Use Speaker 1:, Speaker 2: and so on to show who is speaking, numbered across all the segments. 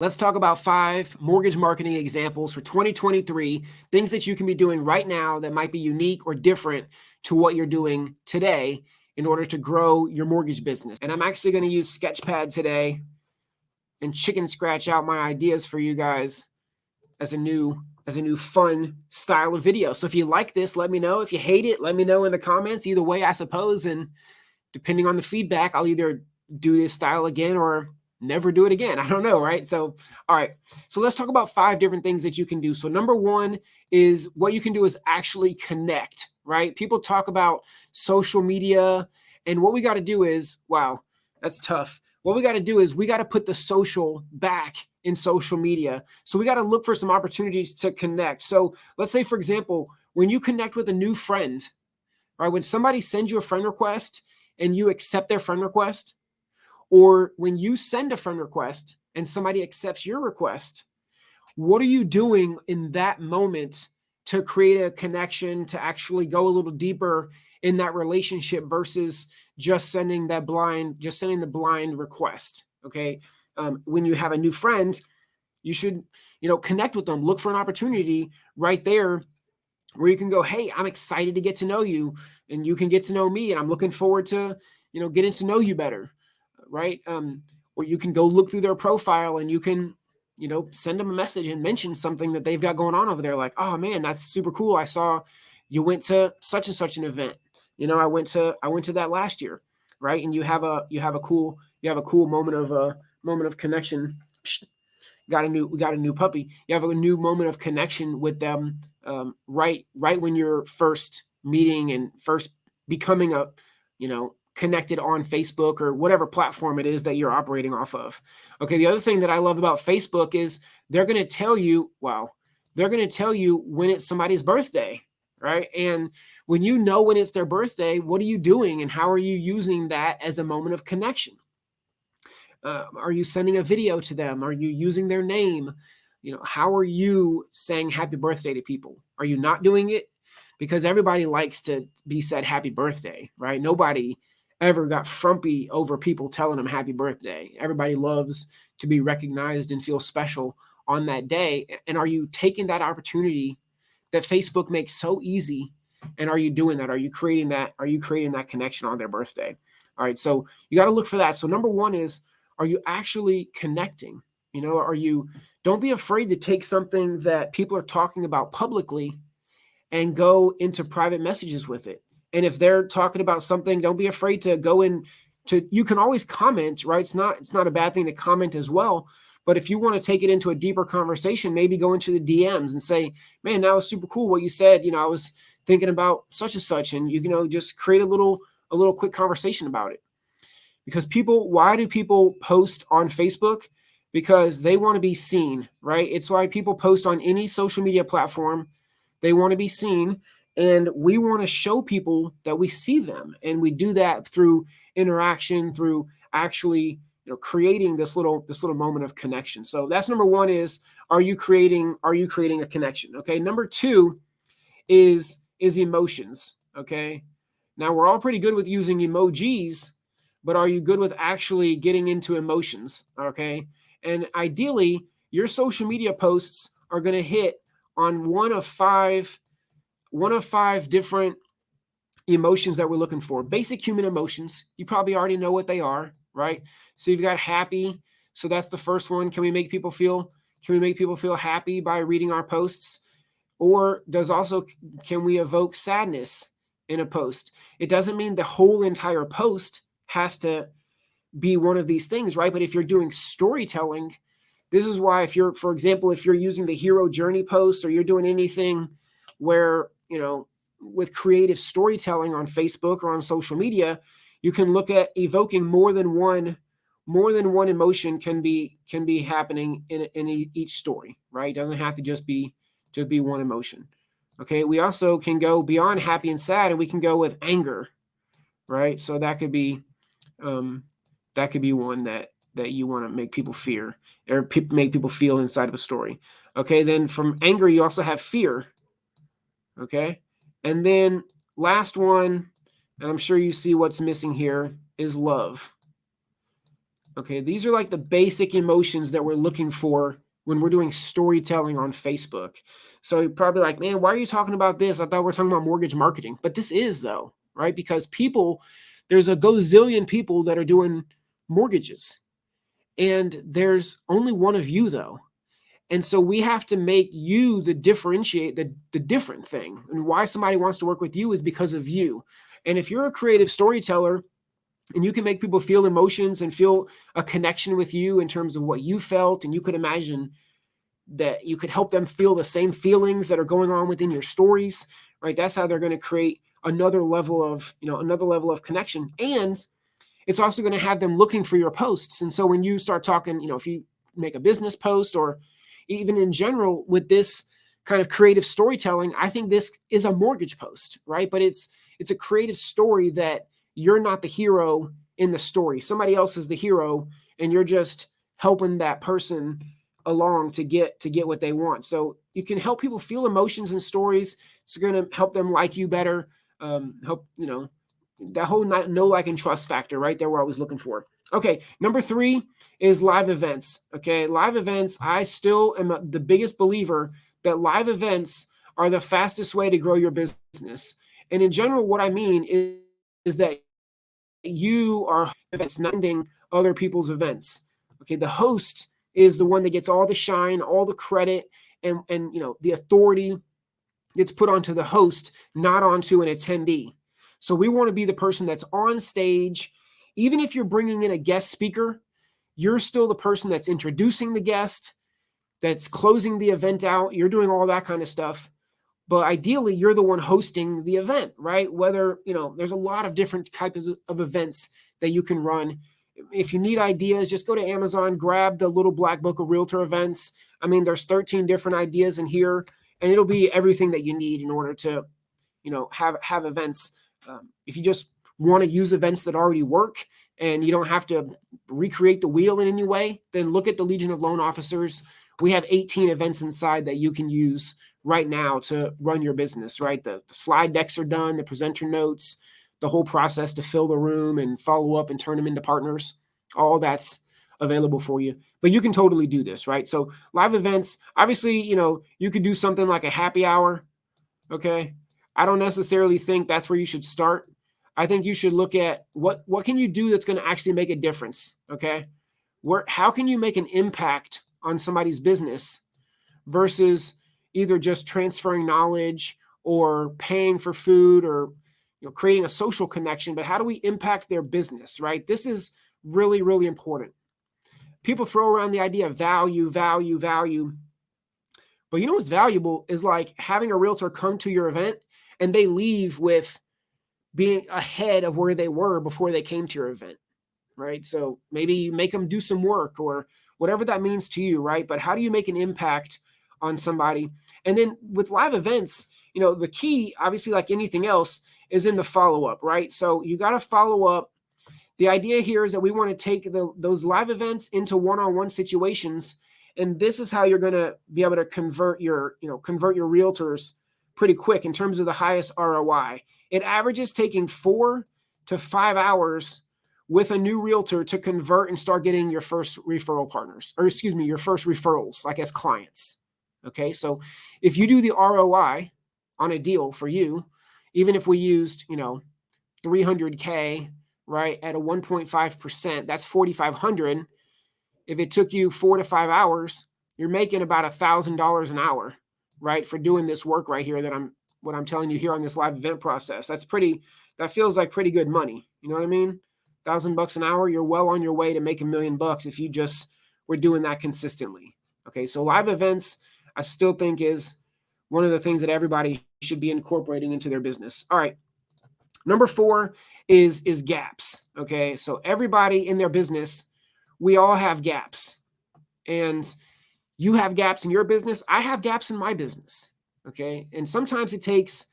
Speaker 1: Let's talk about five mortgage marketing examples for 2023, things that you can be doing right now that might be unique or different to what you're doing today in order to grow your mortgage business. And I'm actually going to use Sketchpad today and chicken scratch out my ideas for you guys as a new as a new fun style of video. So if you like this, let me know. If you hate it, let me know in the comments. Either way, I suppose. And depending on the feedback, I'll either do this style again or never do it again. I don't know, right? So, all right. So let's talk about five different things that you can do. So number one is what you can do is actually connect, right? People talk about social media and what we got to do is, wow, that's tough. What we got to do is we got to put the social back in social media. So we got to look for some opportunities to connect. So let's say, for example, when you connect with a new friend, right? When somebody sends you a friend request and you accept their friend request, or when you send a friend request and somebody accepts your request, what are you doing in that moment to create a connection, to actually go a little deeper in that relationship versus just sending that blind, just sending the blind request? Okay. Um, when you have a new friend, you should, you know, connect with them, look for an opportunity right there where you can go, Hey, I'm excited to get to know you and you can get to know me. And I'm looking forward to, you know, getting to know you better right? Um, or you can go look through their profile and you can, you know, send them a message and mention something that they've got going on over there. Like, oh man, that's super cool. I saw you went to such and such an event. You know, I went to I went to that last year, right? And you have a you have a cool you have a cool moment of a uh, moment of connection. Got a new we got a new puppy. You have a new moment of connection with them um, right right when you're first meeting and first becoming a you know connected on Facebook or whatever platform it is that you're operating off of. Okay, the other thing that I love about Facebook is they're going to tell you, well, they're going to tell you when it's somebody's birthday, right? And when you know when it's their birthday, what are you doing and how are you using that as a moment of connection? Uh, are you sending a video to them? Are you using their name? You know, how are you saying happy birthday to people? Are you not doing it? Because everybody likes to be said happy birthday, right? Nobody ever got frumpy over people telling them happy birthday. Everybody loves to be recognized and feel special on that day. And are you taking that opportunity that Facebook makes so easy? And are you doing that? Are you creating that? Are you creating that connection on their birthday? All right. So you got to look for that. So number one is, are you actually connecting? You know, are you, don't be afraid to take something that people are talking about publicly and go into private messages with it and if they're talking about something, don't be afraid to go in to you can always comment, right? It's not it's not a bad thing to comment as well. But if you want to take it into a deeper conversation, maybe go into the DMs and say, man, that was super cool what you said. You know, I was thinking about such and such, and you, you know, just create a little a little quick conversation about it. Because people, why do people post on Facebook? Because they want to be seen, right? It's why people post on any social media platform. They want to be seen and we want to show people that we see them and we do that through interaction through actually you know creating this little this little moment of connection. So that's number one is are you creating are you creating a connection okay? Number two is is emotions okay? Now we're all pretty good with using emojis but are you good with actually getting into emotions okay? And ideally your social media posts are going to hit on one of five one of five different emotions that we're looking for. Basic human emotions. You probably already know what they are, right? So you've got happy. So that's the first one. Can we make people feel can we make people feel happy by reading our posts? Or does also can we evoke sadness in a post? It doesn't mean the whole entire post has to be one of these things, right? But if you're doing storytelling, this is why if you're for example, if you're using the hero journey post or you're doing anything where you know, with creative storytelling on Facebook or on social media, you can look at evoking more than one more than one emotion can be can be happening in, in each story right? It doesn't have to just be to be one emotion. Okay we also can go beyond happy and sad and we can go with anger right? So that could be um that could be one that that you want to make people fear or pe- make people feel inside of a story. Okay then from anger you also have fear Okay. And then last one, and I'm sure you see what's missing here, is love. Okay, these are like the basic emotions that we're looking for when we're doing storytelling on Facebook. So you're probably like, man, why are you talking about this? I thought we are talking about mortgage marketing. But this is though, right? Because people, there's a gazillion people that are doing mortgages. And there's only one of you though. And so we have to make you the differentiate the, the different thing. And why somebody wants to work with you is because of you. And if you're a creative storyteller and you can make people feel emotions and feel a connection with you in terms of what you felt and you could imagine that you could help them feel the same feelings that are going on within your stories right that's how they're going to create another level of you know another level of connection and it's also going to have them looking for your posts and so when you start talking you know if you make a business post or even in general with this kind of creative storytelling i think this is a mortgage post right but it's it's a creative story that you're not the hero in the story. Somebody else is the hero, and you're just helping that person along to get to get what they want. So you can help people feel emotions and stories. It's going to help them like you better. Um, help you know that whole know like and trust factor right there. We're always looking for. Okay, number three is live events. Okay, live events. I still am the biggest believer that live events are the fastest way to grow your business. And in general, what I mean is, is that you are ending other people's events. Okay, the host is the one that gets all the shine, all the credit, and and you know the authority gets put onto the host, not onto an attendee. So we want to be the person that's on stage, even if you're bringing in a guest speaker, you're still the person that's introducing the guest, that's closing the event out. You're doing all that kind of stuff. But ideally you're the one hosting the event right? Whether you know there's a lot of different types of events that you can run. If you need ideas just go to amazon grab the little black book of realtor events. I mean there's 13 different ideas in here and it'll be everything that you need in order to you know have have events um, if you just want to use events that already work and you don't have to recreate the wheel in any way then look at the legion of loan officers we have 18 events inside that you can use right now to run your business, right? The, the, slide decks are done, the presenter notes, the whole process to fill the room and follow up and turn them into partners. All that's available for you. But you can totally do this, right? So live events, obviously, you know, you could do something like a happy hour. Okay. I don't necessarily think that's where you should start. I think you should look at what what can you do that's going to actually make a difference. Okay. Where how can you make an impact on somebody's business versus either just transferring knowledge or paying for food or you know creating a social connection but how do we impact their business right this is really really important people throw around the idea of value value value but you know what's valuable is like having a realtor come to your event and they leave with being ahead of where they were before they came to your event right so maybe you make them do some work or whatever that means to you right but how do you make an impact on somebody. And then with live events, you know, the key, obviously, like anything else, is in the follow up, right? So you got to follow up. The idea here is that we want to take the, those live events into one on one situations. And this is how you're going to be able to convert your, you know, convert your realtors pretty quick in terms of the highest ROI. It averages taking four to five hours with a new realtor to convert and start getting your first referral partners, or excuse me, your first referrals, like as clients. Okay, so if you do the ROI on a deal for you, even if we used, you know, 300K, right, at a 1.5%, that's 4,500. If it took you four to five hours, you're making about a thousand dollars an hour, right, for doing this work right here that I'm what I'm telling you here on this live event process. That's pretty, that feels like pretty good money. You know what I mean? Thousand bucks an hour, you're well on your way to make a million bucks if you just were doing that consistently. Okay, so live events I still think is one of the things that everybody should be incorporating into their business. All right. Number four is is gaps. Okay. So everybody in their business, we all have gaps. And you have gaps in your business. I have gaps in my business. Okay. And sometimes it takes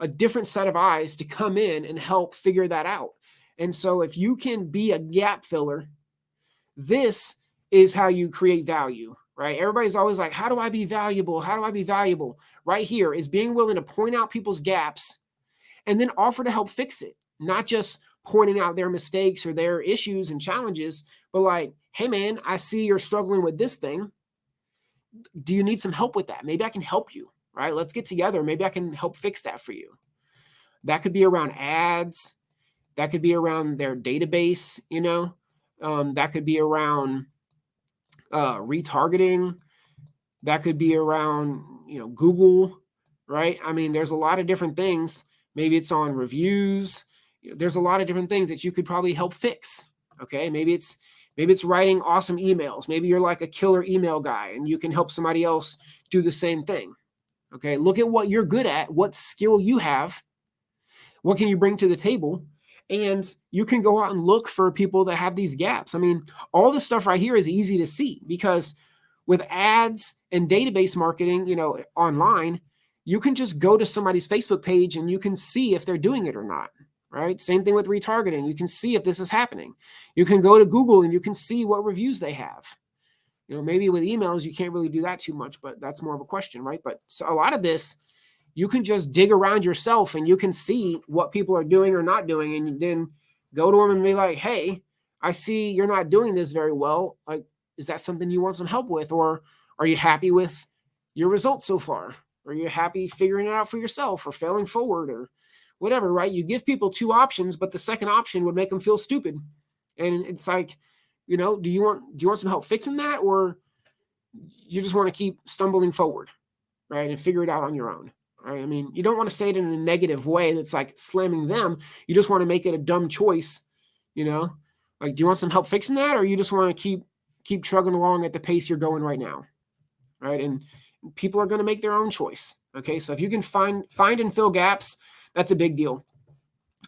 Speaker 1: a different set of eyes to come in and help figure that out. And so if you can be a gap filler, this is how you create value right? Everybody's always like, how do I be valuable? How do I be valuable? Right here is being willing to point out people's gaps and then offer to help fix it, not just pointing out their mistakes or their issues and challenges, but like, hey man, I see you're struggling with this thing. Do you need some help with that? Maybe I can help you, right? Let's get together. Maybe I can help fix that for you. That could be around ads. That could be around their database, you know. Um, that could be around uh, retargeting. That could be around, you know, Google, right? I mean, there's a lot of different things. Maybe it's on reviews. There's a lot of different things that you could probably help fix. Okay, maybe it's maybe it's writing awesome emails. Maybe you're like a killer email guy and you can help somebody else do the same thing. Okay, look at what you're good at, what skill you have, what can you bring to the table, and you can go out and look for people that have these gaps. I mean, all this stuff right here is easy to see because with ads and database marketing, you know, online, you can just go to somebody's Facebook page and you can see if they're doing it or not. Right. Same thing with retargeting. You can see if this is happening. You can go to Google and you can see what reviews they have. You know, maybe with emails, you can't really do that too much, but that's more of a question, right? But so a lot of this you can just dig around yourself and you can see what people are doing or not doing and then go to them and be like hey i see you're not doing this very well like is that something you want some help with or are you happy with your results so far are you happy figuring it out for yourself or failing forward or whatever right you give people two options but the second option would make them feel stupid and it's like you know do you want do you want some help fixing that or you just want to keep stumbling forward right and figure it out on your own Right? I mean, you don't want to say it in a negative way that's like slamming them. You just want to make it a dumb choice, you know? Like, do you want some help fixing that, or you just want to keep keep trugging along at the pace you're going right now? Right. And people are going to make their own choice. Okay. So if you can find find and fill gaps, that's a big deal.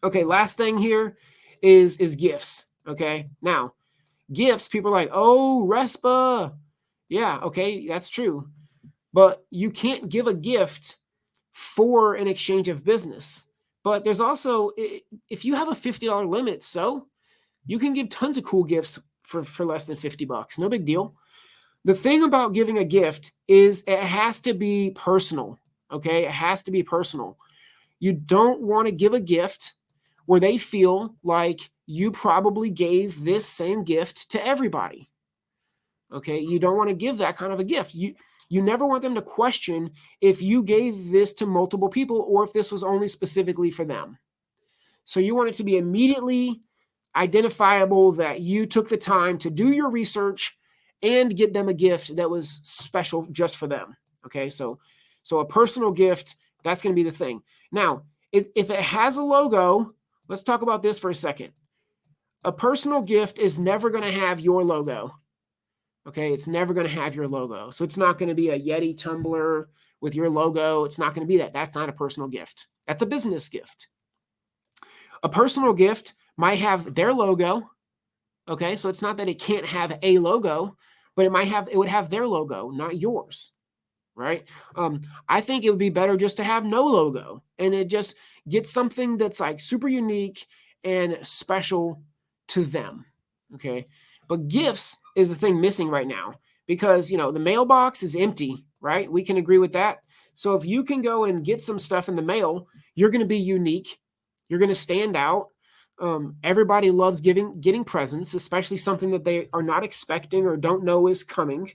Speaker 1: Okay, last thing here is is gifts. Okay. Now, gifts, people are like, oh, RESPA. Yeah, okay, that's true. But you can't give a gift for an exchange of business. But there's also, if you have a $50 limit, so you can give tons of cool gifts for, for less than 50 bucks. No big deal. The thing about giving a gift is it has to be personal. Okay. It has to be personal. You don't want to give a gift where they feel like you probably gave this same gift to everybody. Okay. You don't want to give that kind of a gift. You, you never want them to question if you gave this to multiple people or if this was only specifically for them. So you want it to be immediately identifiable that you took the time to do your research and get them a gift that was special just for them. Okay, so so a personal gift that's going to be the thing. Now, if, if it has a logo, let's talk about this for a second. A personal gift is never going to have your logo. Okay, it's never going to have your logo. So it's not going to be a Yeti tumbler with your logo. It's not going to be that. That's not a personal gift. That's a business gift. A personal gift might have their logo. Okay, so it's not that it can't have a logo, but it might have it would have their logo, not yours. Right? Um, I think it would be better just to have no logo and it just gets something that's like super unique and special to them. Okay. But gifts is the thing missing right now because, you know, the mailbox is empty, right? We can agree with that. So if you can go and get some stuff in the mail, you're going to be unique. You're going to stand out. Um, everybody loves giving, getting presents, especially something that they are not expecting or don't know is coming.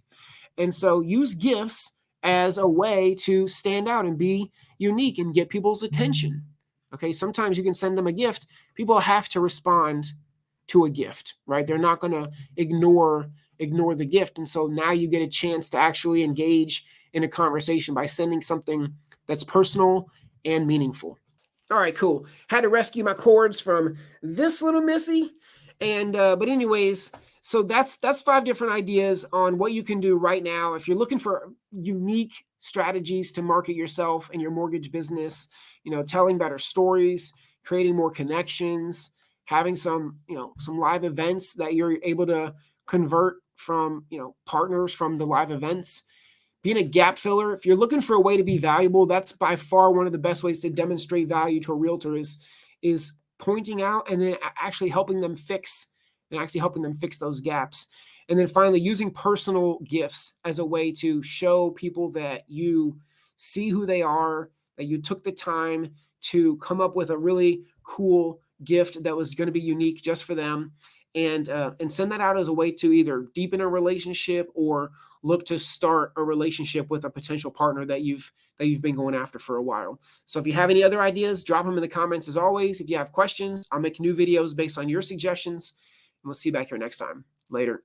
Speaker 1: And so use gifts as a way to stand out and be unique and get people's attention. Okay. Sometimes you can send them a gift. People have to respond to a gift, right? They're not going to ignore ignore the gift. And so now you get a chance to actually engage in a conversation by sending something that's personal and meaningful. All right, cool. Had to rescue my cords from this little missy. And uh, but anyways, so that's that's five different ideas on what you can do right now if you're looking for unique strategies to market yourself and your mortgage business, you know, telling better stories, creating more connections, having some, you know, some live events that you're able to convert from, you know, partners from the live events. Being a gap filler, if you're looking for a way to be valuable, that's by far one of the best ways to demonstrate value to a realtor is is pointing out and then actually helping them fix and actually helping them fix those gaps. And then finally, using personal gifts as a way to show people that you see who they are, that you took the time to come up with a really cool gift that was going to be unique just for them and uh, and send that out as a way to either deepen a relationship or look to start a relationship with a potential partner that you've that you've been going after for a while. So if you have any other ideas, drop them in the comments as always. If you have questions, I'll make new videos based on your suggestions. And we'll see you back here next time. Later.